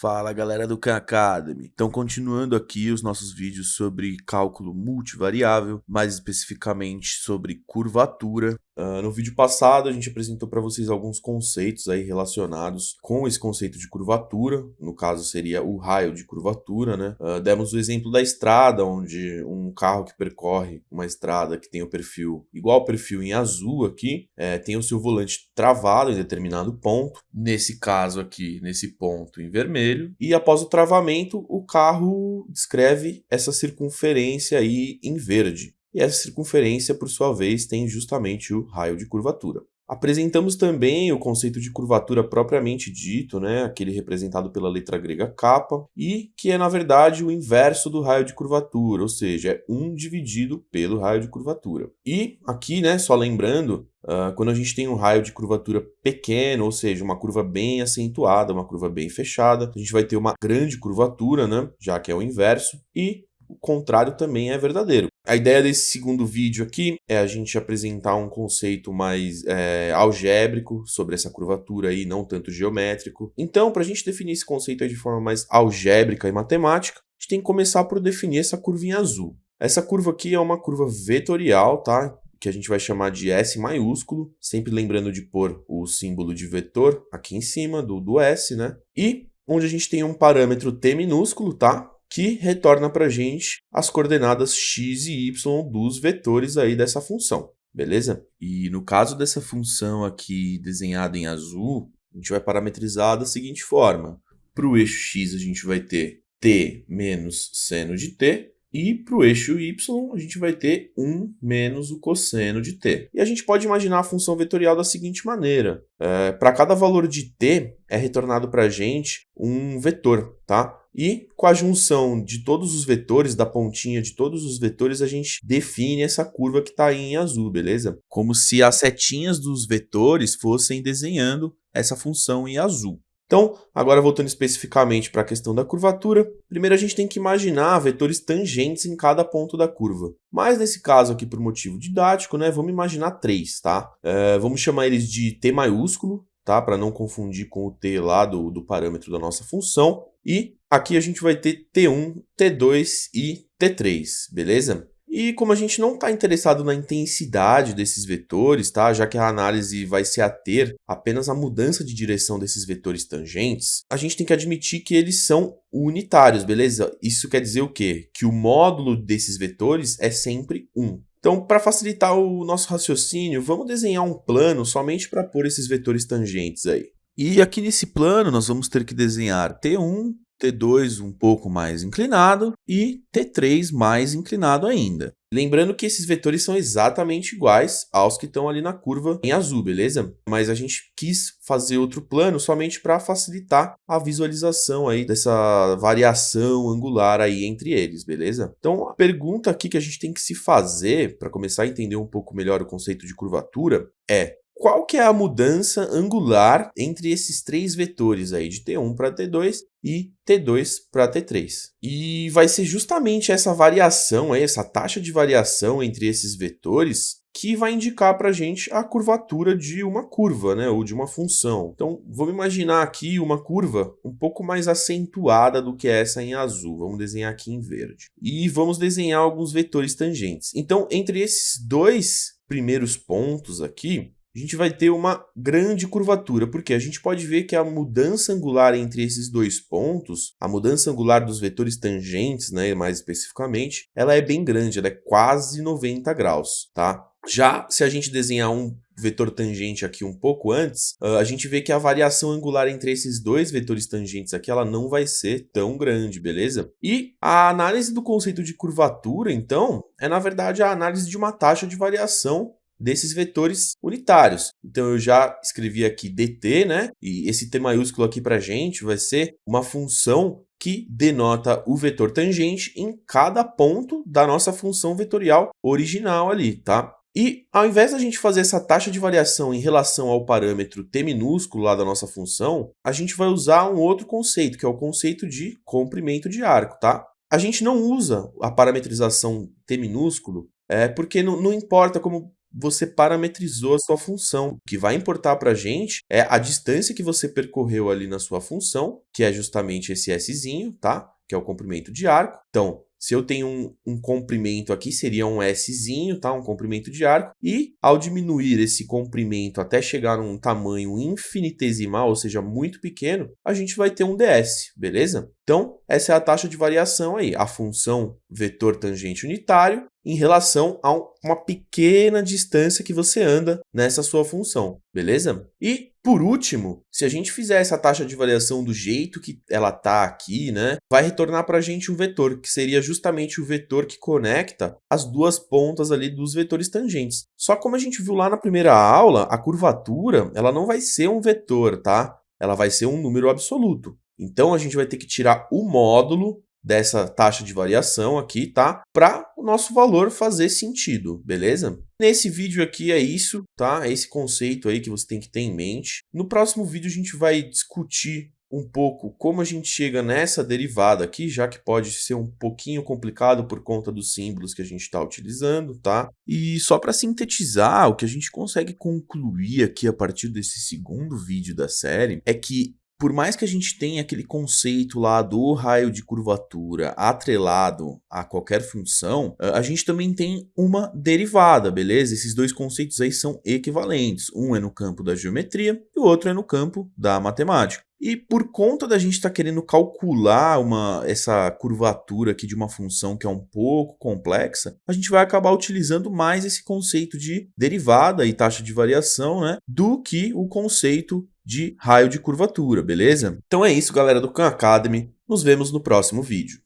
Fala galera do Khan Academy! Então continuando aqui os nossos vídeos sobre cálculo multivariável, mais especificamente sobre curvatura. Uh, no vídeo passado a gente apresentou para vocês alguns conceitos aí relacionados com esse conceito de curvatura, no caso seria o raio de curvatura, né? Uh, demos o exemplo da estrada, onde um carro que percorre uma estrada que tem o perfil igual ao perfil em azul aqui, é, tem o seu volante travado em determinado ponto, nesse caso aqui, nesse ponto em vermelho, vermelho e após o travamento o carro descreve essa circunferência aí em verde. E essa circunferência, por sua vez, tem justamente o raio de curvatura. Apresentamos também o conceito de curvatura propriamente dito, né, aquele representado pela letra grega kappa, e que é na verdade o inverso do raio de curvatura, ou seja, é 1 dividido pelo raio de curvatura. E aqui, né, só lembrando, uh, quando a gente tem um raio de curvatura pequeno, ou seja, uma curva bem acentuada, uma curva bem fechada, a gente vai ter uma grande curvatura, né, já que é o inverso, e o contrário também é verdadeiro. A ideia desse segundo vídeo aqui é a gente apresentar um conceito mais é, algébrico sobre essa curvatura aí, não tanto geométrico. Então, para a gente definir esse conceito de forma mais algébrica e matemática, a gente tem que começar por definir essa curvinha azul. Essa curva aqui é uma curva vetorial, tá? que a gente vai chamar de S maiúsculo, sempre lembrando de pôr o símbolo de vetor aqui em cima do, do S, né? E onde a gente tem um parâmetro T minúsculo, tá? Que retorna para a gente as coordenadas x e y dos vetores aí dessa função, beleza? E no caso dessa função aqui desenhada em azul, a gente vai parametrizar da seguinte forma. Para o eixo x a gente vai ter t menos seno de t, e para o eixo y, a gente vai ter 1 menos o cosseno de t. E a gente pode imaginar a função vetorial da seguinte maneira. É, para cada valor de t, é retornado para a gente um vetor, tá? E com a junção de todos os vetores, da pontinha de todos os vetores, a gente define essa curva que está aí em azul, beleza? Como se as setinhas dos vetores fossem desenhando essa função em azul. Então, agora voltando especificamente para a questão da curvatura, primeiro a gente tem que imaginar vetores tangentes em cada ponto da curva. Mas nesse caso aqui, por motivo didático, né, vamos imaginar três, tá? É, vamos chamar eles de T maiúsculo, tá? Para não confundir com o T lá do, do parâmetro da nossa função. E aqui a gente vai ter T1, T2 e T3, beleza? E como a gente não está interessado na intensidade desses vetores, tá? já que a análise vai se ater apenas à mudança de direção desses vetores tangentes, a gente tem que admitir que eles são unitários, beleza? Isso quer dizer o quê? Que o módulo desses vetores é sempre 1. Então, para facilitar o nosso raciocínio, vamos desenhar um plano somente para pôr esses vetores tangentes aí. E aqui nesse plano nós vamos ter que desenhar T1, T2 um pouco mais inclinado e T3 mais inclinado ainda. Lembrando que esses vetores são exatamente iguais aos que estão ali na curva em azul, beleza? Mas a gente quis fazer outro plano somente para facilitar a visualização aí dessa variação angular aí entre eles, beleza? Então a pergunta aqui que a gente tem que se fazer para começar a entender um pouco melhor o conceito de curvatura é qual que é a mudança angular entre esses três vetores aí, de T1 para T2 e T2 para T3. E vai ser justamente essa variação, aí, essa taxa de variação entre esses vetores que vai indicar para a gente a curvatura de uma curva, né, ou de uma função. Então, vamos imaginar aqui uma curva um pouco mais acentuada do que essa em azul. Vamos desenhar aqui em verde. E vamos desenhar alguns vetores tangentes. Então, entre esses dois primeiros pontos aqui, a gente vai ter uma grande curvatura, porque a gente pode ver que a mudança angular entre esses dois pontos, a mudança angular dos vetores tangentes, né, mais especificamente, ela é bem grande, ela é quase 90 graus, tá? Já se a gente desenhar um vetor tangente aqui um pouco antes, a gente vê que a variação angular entre esses dois vetores tangentes aqui, ela não vai ser tão grande, beleza? E a análise do conceito de curvatura, então, é na verdade a análise de uma taxa de variação desses vetores unitários. Então eu já escrevi aqui dt, né? E esse t maiúsculo aqui para gente vai ser uma função que denota o vetor tangente em cada ponto da nossa função vetorial original ali, tá? E ao invés da gente fazer essa taxa de variação em relação ao parâmetro t minúsculo lá da nossa função, a gente vai usar um outro conceito, que é o conceito de comprimento de arco, tá? A gente não usa a parametrização t minúsculo é, porque não, não importa como você parametrizou a sua função. O que vai importar para a gente é a distância que você percorreu ali na sua função, que é justamente esse Szinho, tá? Que é o comprimento de arco. Então, se eu tenho um, um, comprimento aqui, seria um Szinho, tá? um comprimento de arco, e ao diminuir esse comprimento até chegar a um tamanho infinitesimal, ou seja, muito pequeno, a gente vai ter um ds, beleza? Então, essa é a taxa de variação aí, a função vetor tangente unitário em relação a uma pequena distância que você anda nessa sua função, beleza? E, por último, se a gente fizer essa taxa de variação do jeito que ela está aqui, né, vai retornar para a gente um vetor, que seria justamente o vetor que conecta as duas pontas ali dos vetores tangentes. Só como a gente viu lá na primeira aula, a curvatura ela não vai ser um vetor, tá? Ela vai ser um número absoluto. Então, a gente vai ter que tirar o módulo dessa taxa de variação aqui, tá? Para o nosso valor fazer sentido, beleza? Nesse vídeo aqui é isso, tá? É esse conceito aí que você tem que ter em mente. No próximo vídeo a gente vai discutir um pouco como a gente chega nessa derivada aqui, já que pode ser um pouquinho complicado por conta dos símbolos que a gente está utilizando, tá? E só para sintetizar, o que a gente consegue concluir aqui a partir desse segundo vídeo da série é que por mais que a gente tenha aquele conceito lá do raio de curvatura atrelado a qualquer função, a gente também tem uma derivada, beleza? Esses dois conceitos aí são equivalentes. Um é no campo da geometria e o outro é no campo da matemática. E por conta da gente estar tá querendo calcular uma, essa curvatura aqui de uma função que é um pouco complexa, a gente vai acabar utilizando mais esse conceito de derivada e taxa de variação né, do que o conceito de raio de curvatura, beleza? Então é isso, galera do Khan Academy. Nos vemos no próximo vídeo.